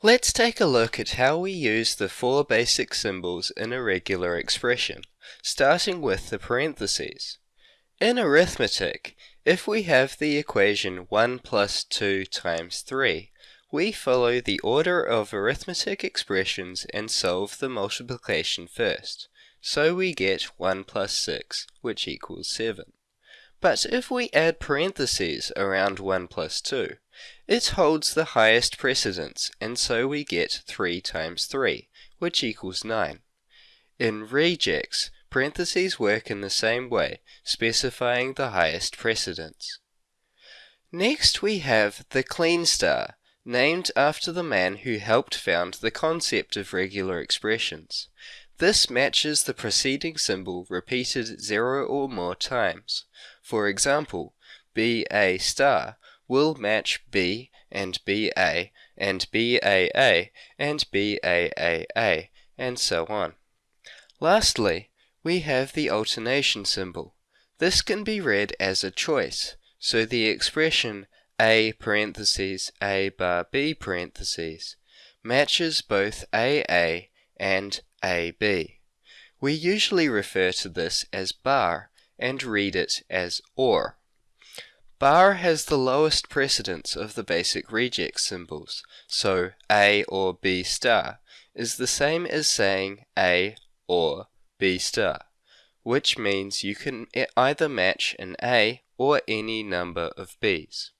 Let's take a look at how we use the four basic symbols in a regular expression, starting with the parentheses. In arithmetic, if we have the equation 1 plus 2 times 3, we follow the order of arithmetic expressions and solve the multiplication first. So we get 1 plus 6, which equals 7. But if we add parentheses around 1 plus 2, it holds the highest precedence, and so we get 3 times 3, which equals 9. In regex, parentheses work in the same way, specifying the highest precedence. Next we have the Kleene star, named after the man who helped found the concept of regular expressions. This matches the preceding symbol repeated zero or more times. For example, BA star will match B and BA and BAA and BAAA and so on. Lastly, we have the alternation symbol. This can be read as a choice, so the expression A parentheses A bar B parentheses matches both AA and AB. We usually refer to this as bar and read it as OR. Bar has the lowest precedence of the basic regex symbols, so A or B star is the same as saying A or B star, which means you can either match an A or any number of B's.